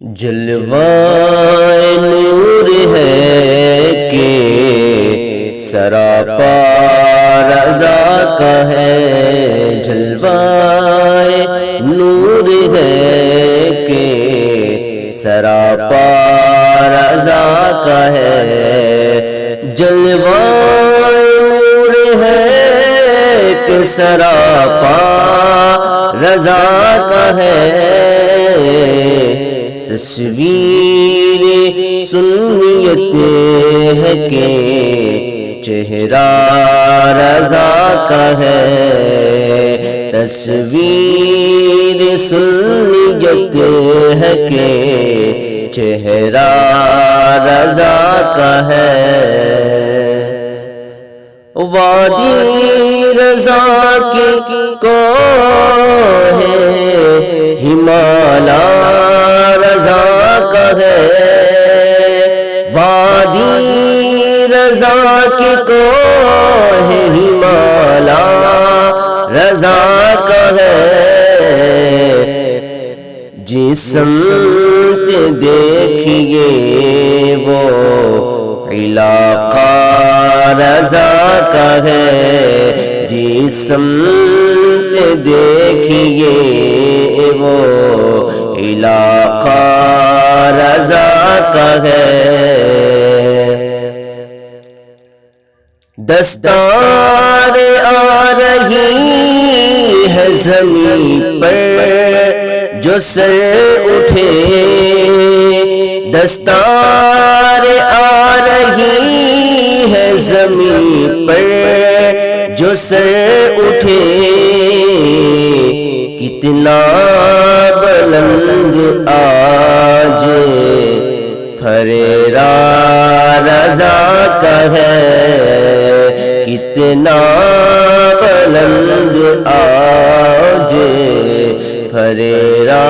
جلوہ نور ہے کہ سراپا رضا کا ہے، جلوہ نور ہے کہ سراپا رضا کا ہے۔ جلوہ نور ہے کہ سراپا رضا کا ہے۔ تصویر سنیت ہے کہ چہرہ رضا کا ہے۔ تصویر سنیت ہے کہ چہرہ رضا کا ہے۔ وادی رضا کی کو ہے، ہمالا ہے۔ وادی رضا کی کو ہے ہمالا رضا کا ہے۔ جس سمت دیکھیے وہ علاقہ رضا کا ہے۔ جس سمت دیکھیے وہ علاقہ رضا کا ہے۔ دستار آ رہی ہے زمین پر، جو سر اٹھے۔ دستار آ رہی ہے زمین پر، جو سر اٹھے۔ کتنا پھریرا رضا کا ہے۔ کتنا بلند آج پھریرا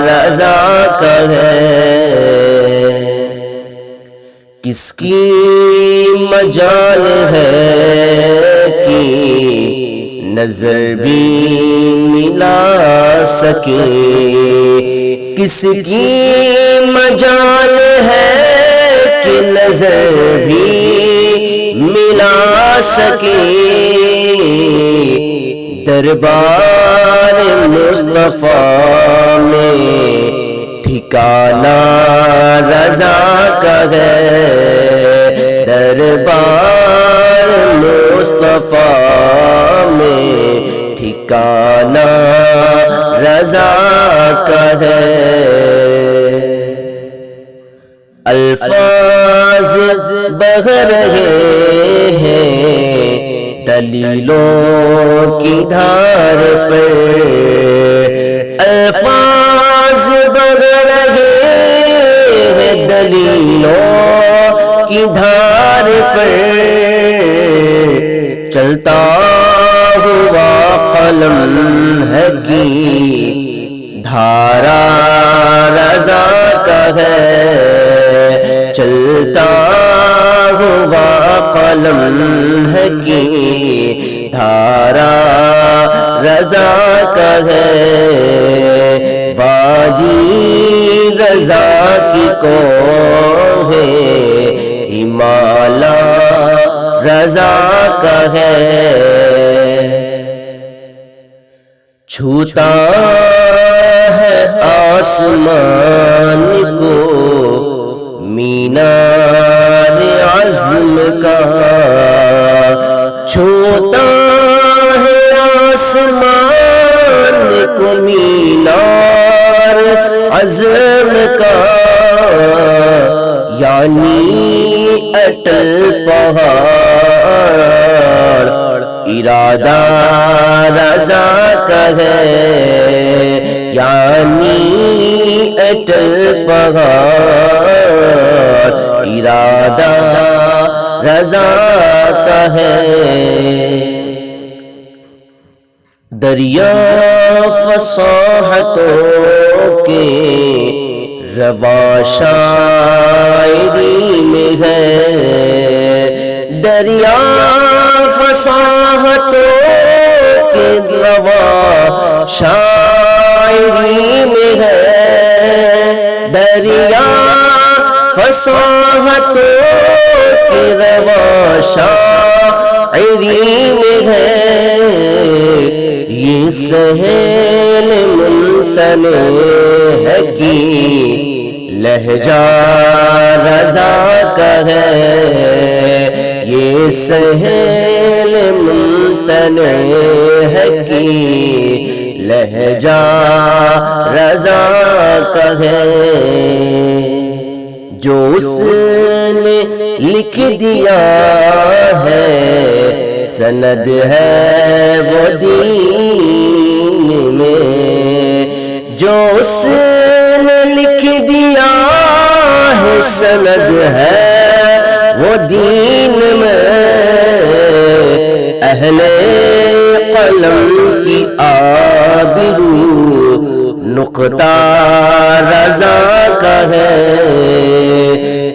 رضا کا ہے۔ کس کی مجال ہے کہ نظر بھی ملا سکے؟ کس کی مجال ہے کہ نظر بھی ملا سکے؟ دربار مصطفیٰ میں ٹھکانا رضا کا ہے۔ دربار مصطفیٰ میں ٹھکانا رضا کا ہے۔ الفاظ بہ رہے ہیں، دلیلوں کی دھار پر۔ الفاظ بہ رہے ہیں، دلیلوں کی دھار پر۔ چلتا ہوا قلم ہے کی دھارا رضا کا ہے۔ چلتا ہوا قلم ہے کی دھارا رضا کا ہے۔ وادی رضا کی کو ہے۔ ہمالا رضا کا ہے۔ چھوتا ہے آسمان کو مینار عزم کا چھوتا ہے آسمان کو مینار عزم کا یعنی اٹل پہاڑ ارادہ رضا کا ہے یعنی اٹل پہاڑ ارادہ رضا کا ہے دریا فصاحتوں کے روا شاعری میں ہے۔ دریا فصاحتوں کے روا شاعری میں ہے۔ دریا فصاحتوں کی روا شاعری میں ہے۔ یہ سہیل ممتنے ہے کی لہجہ رضا کا ہے۔ یہ سہیل ممتنے ہے کی لہجہ رضا کا ہے جو اس نے لکھ دیا ہے، سند ہے وہ دین میں۔ جو اس نے لکھ دیا ہے، سند ہے وہ دین میں اہل قلم کی آبرو نقطہ رضا کا ہے۔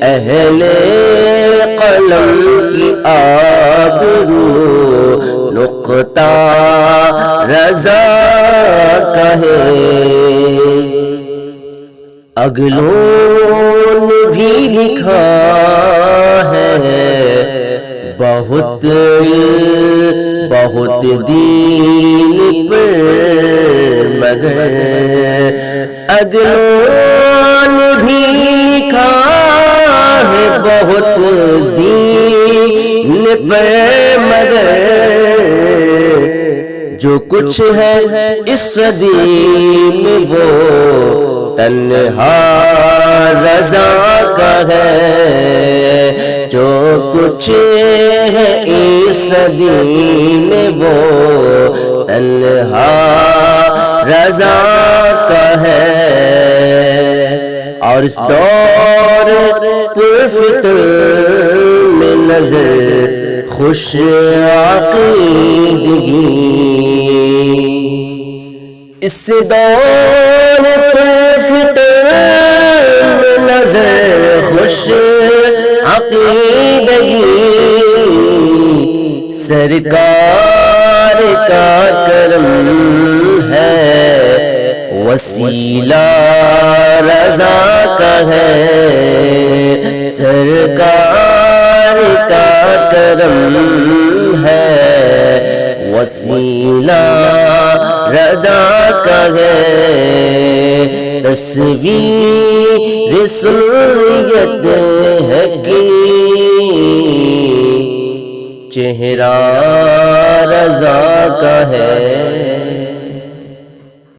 اہل قلم کی آبرو نقطہ رضا کا ہے۔ اگلوں نے بھی لکھا ہے بہت بہت دین پر مگر اگلوں نے بھی لکھا ہے بہت دین پر مگر جو کچھ ہے اس صدی میں وہ تنہا رضا کا ہے جو کچھ ہے اس صدی میں وہ تنہا رضا کا ہے۔ اور اس دور پرفتر میں نظر خوش عقیدگی۔ اس دور پرفتر میں نظر خوش عقیدگی سرکار کا کرم ہے، وسیلہ رضا کا ہے۔ سرکار کا کرم ہے، وسیلہ رضا کا ہے۔ تصویر سنیت ہے کی چہرہ رضا کا ہے۔